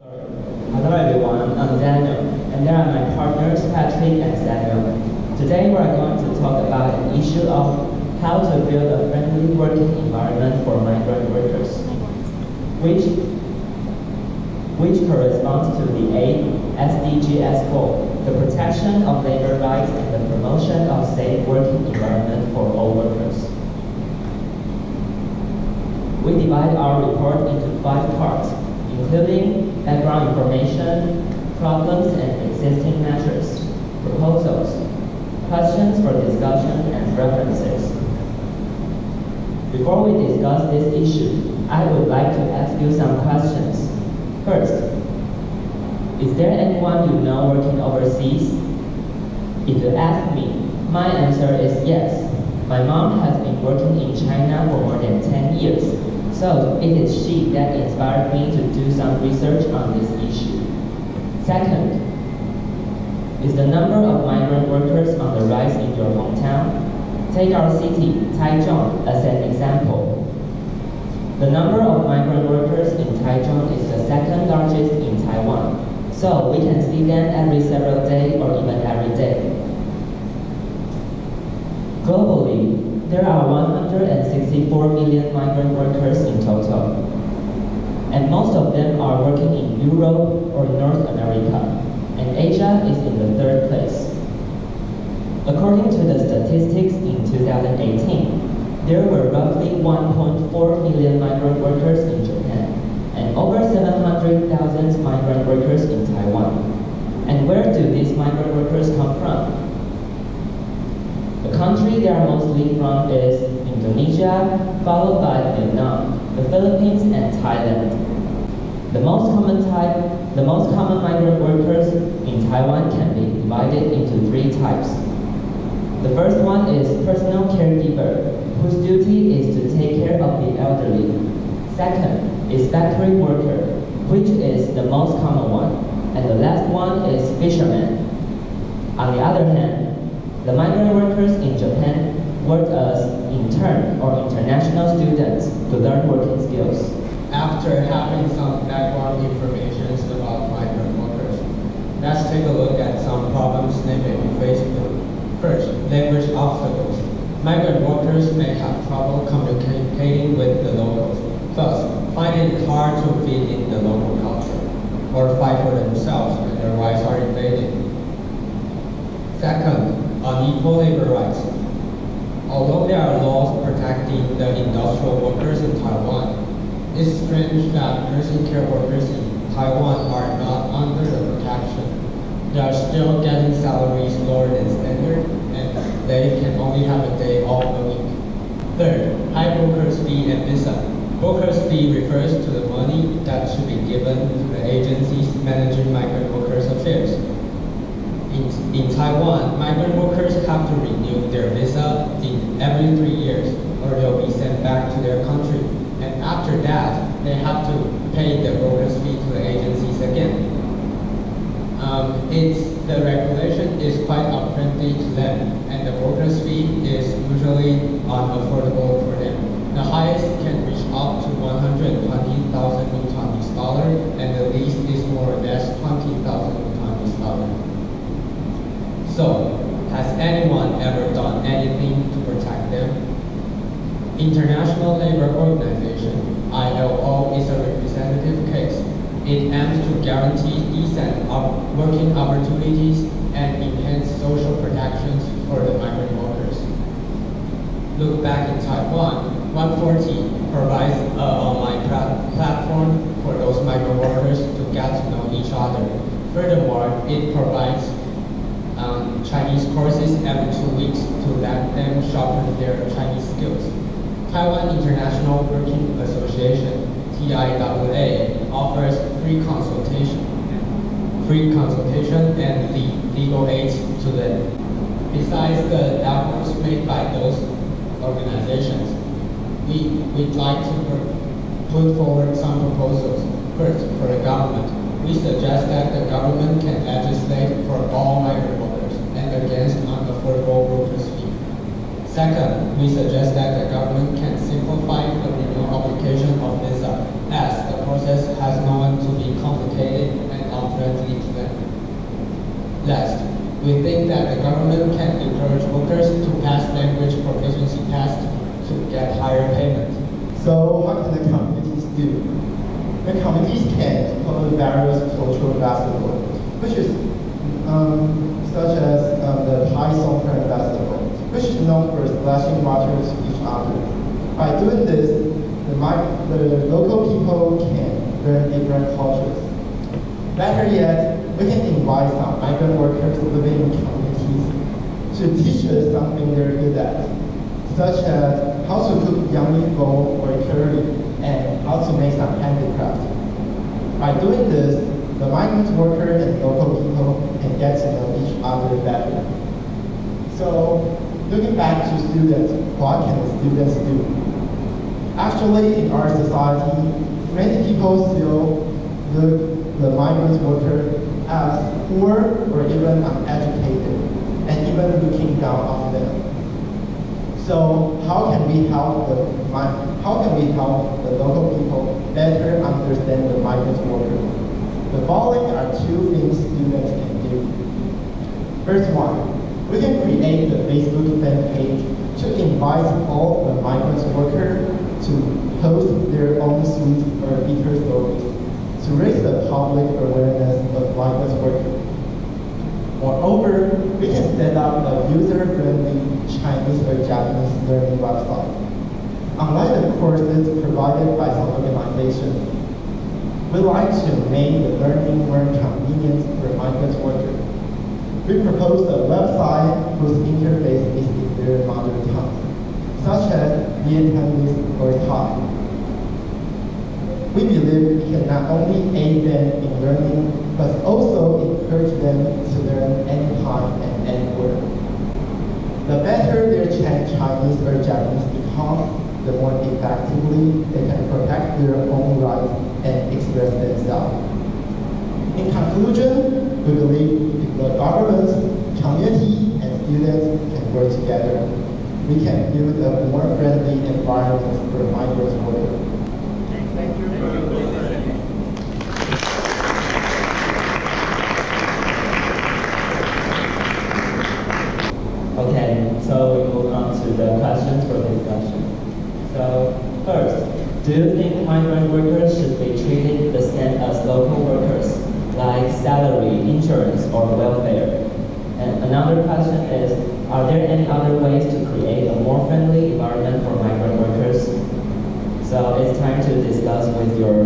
Hello everyone, I'm Daniel, and there are my partners Patrick and Samuel. Today we are going to talk about an issue of how to build a friendly working environment for migrant workers, which, which corresponds to the 8 SDGs goal, the protection of labor rights and the promotion of safe working environment for all workers. We divide our report into five parts, including background information, problems and existing measures, proposals, questions for discussion, and references. Before we discuss this issue, I would like to ask you some questions. First, is there anyone you know working overseas? If you ask me, my answer is yes. My mom has been working in China for more than 10 years, so it is she that inspired me to do some research on this issue. Second, is the number of migrant workers on the rise in your hometown? Take our city, Taichung, as an example. The number of migrant workers in Taichung is the second largest in Taiwan, so we can see them every several days or even every day. Globally, there are 164 million migrant workers in total, and most of them are working in Europe or North America, and Asia is in the third place. According to the statistics in 2018, there were roughly 1.4 million migrant workers in Japan, and over 700,000 migrant workers in Taiwan. And where do these migrant workers come from? The country they are mostly from is Indonesia, followed by Vietnam, the Philippines, and Thailand. The most common type, the most common migrant workers in Taiwan can be divided into three types. The first one is personal caregiver, whose duty is to take care of the elderly. Second is factory worker, which is the most common one. And the last one is fisherman. On the other hand, the migrant workers in Japan work as intern or international students to learn working skills. After having some background information about migrant workers, let's take a look at some problems they may be faced with. First, language obstacles. Migrant workers may have trouble communicating with the locals, thus finding it hard to fit in the local culture or fight for themselves when their rights are invaded. Second, unequal labor rights. Although there are laws protecting the industrial workers in Taiwan, it's strange that nursing care workers in Taiwan are not under the protection. They are still getting salaries lower than standard, and they can only have a day off a week. Third, high broker's fee and visa. Broker's fee refers to the money that should be given to the agencies managing migrant workers' affairs. In, in Taiwan, migrant workers have to renew their visa in every three years or they'll be sent back to their country. And after that, they have to pay the broker's fee to the agencies again. Um, it's, the regulation is quite unfriendly to them and the broker's fee is usually unaffordable for them. The highest can reach up to 120,000 So, has anyone ever done anything to protect them? International Labour Organization, ILO, is a representative case. It aims to guarantee decent working opportunities and enhance social protections for the migrant workers. Look back in Taiwan, 140 provides an online platform for those migrant workers to get to know each other. Furthermore, it provides um, Chinese courses every two weeks to let them sharpen their Chinese skills. Taiwan International Working Association, TIWA, offers free consultation, free consultation and legal aid to them. Besides the efforts made by those organizations, we, we'd like to put forward some proposals. First, for the government, we suggest that the government can legislate Second, we suggest that the government can simplify the renewal application of visa as the process has known to be complicated and unfriendly to them. Last, we think that the government can encourage workers to pass language proficiency tests to get higher payment. So what can the companies do? The companies can promote various cultural basketball, which is um, known for splashing water to each other. By doing this, the, the local people can learn different cultures. Better yet, we can invite some migrant workers living in communities to teach us something they're good at, such as how to cook yummy pho or curry and how to make some handicraft. By doing this, the migrant worker and local people can get to know each other better. Looking back to students, what can students do? Actually, in our society, many people still look the migrant worker as poor or even uneducated, and even looking down on them. So how can we help the how can we help the local people better understand the migrant worker? The following are two things students can do. First one, we can create the Facebook fan page to invite all the migrant workers to post their own sweet or bitter stories to raise the public awareness of migrant workers. Moreover, we can set up a user-friendly Chinese or Japanese learning website. Unlike the courses provided by some organizations, we like to make the learning more convenient for migrant workers. We propose a website whose interface is in their mother tongue, such as Vietnamese or Thai. We believe we can not only aid them in learning, but also encourage them to learn anytime and anywhere. The better their Chinese or Japanese becomes, the more effectively they can protect their own rights and express themselves. In conclusion, we believe if the government, community, and students can work together, we can build a more friendly environment for migrant workers. Okay, so we move on to the questions for discussion. So first, do you think migrant workers should be treated the same as local workers, insurance, or welfare? And another question is, are there any other ways to create a more friendly environment for migrant workers? So it's time to discuss with your